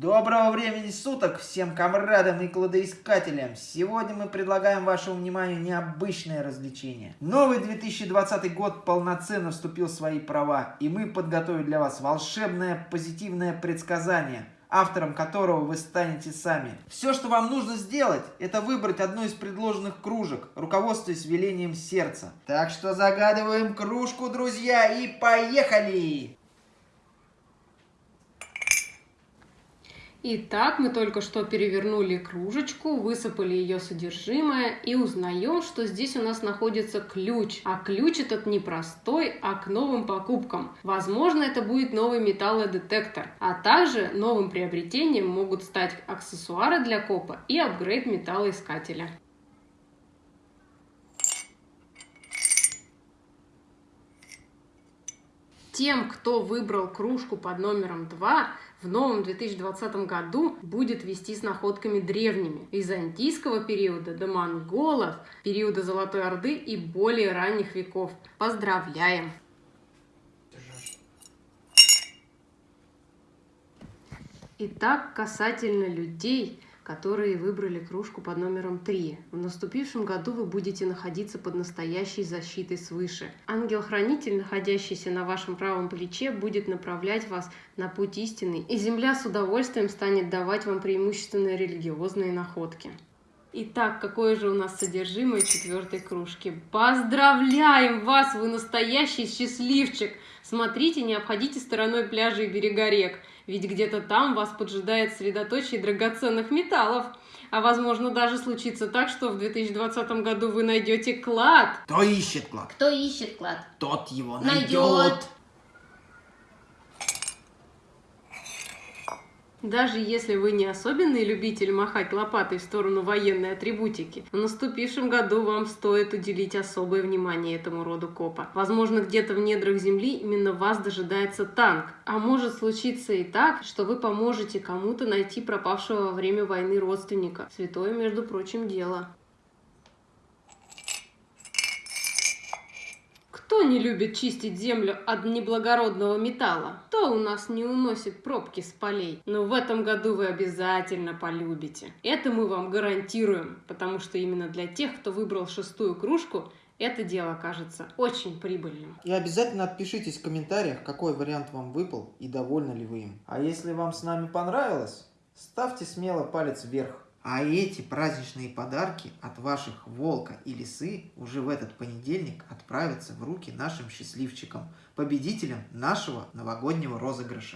Доброго времени суток всем комрадам и кладоискателям! Сегодня мы предлагаем вашему вниманию необычное развлечение. Новый 2020 год полноценно вступил в свои права, и мы подготовили для вас волшебное позитивное предсказание, автором которого вы станете сами. Все, что вам нужно сделать, это выбрать одну из предложенных кружек, руководствуясь велением сердца. Так что загадываем кружку, друзья, и поехали! Итак, мы только что перевернули кружечку, высыпали ее содержимое и узнаем, что здесь у нас находится ключ. А ключ этот не простой, а к новым покупкам. Возможно, это будет новый металлодетектор. А также новым приобретением могут стать аксессуары для копа и апгрейд металлоискателя. Тем, кто выбрал кружку под номером 2, в новом 2020 году будет вести с находками древними, византийского периода до монголов, периода Золотой Орды и более ранних веков. Поздравляем! Итак, касательно людей, которые выбрали кружку под номером 3. В наступившем году вы будете находиться под настоящей защитой свыше. Ангел-хранитель, находящийся на вашем правом плече, будет направлять вас на путь истины, и Земля с удовольствием станет давать вам преимущественно религиозные находки. Итак, какое же у нас содержимое четвертой кружки? Поздравляем вас, вы настоящий счастливчик! Смотрите, не обходите стороной пляжи и берега рек, ведь где-то там вас поджидает средоточие драгоценных металлов. А возможно даже случится так, что в 2020 году вы найдете клад. Кто ищет клад? Кто ищет клад? Тот его Найдет. найдет. Даже если вы не особенный любитель махать лопатой в сторону военной атрибутики, в наступившем году вам стоит уделить особое внимание этому роду копа. Возможно, где-то в недрах земли именно вас дожидается танк. А может случиться и так, что вы поможете кому-то найти пропавшего во время войны родственника. Святое, между прочим, дело. Кто не любит чистить землю от неблагородного металла? Кто у нас не уносит пробки с полей? Но в этом году вы обязательно полюбите. Это мы вам гарантируем, потому что именно для тех, кто выбрал шестую кружку, это дело кажется очень прибыльным. И обязательно отпишитесь в комментариях, какой вариант вам выпал и довольны ли вы им. А если вам с нами понравилось, ставьте смело палец вверх. А эти праздничные подарки от ваших волка и лисы уже в этот понедельник отправятся в руки нашим счастливчикам, победителям нашего новогоднего розыгрыша.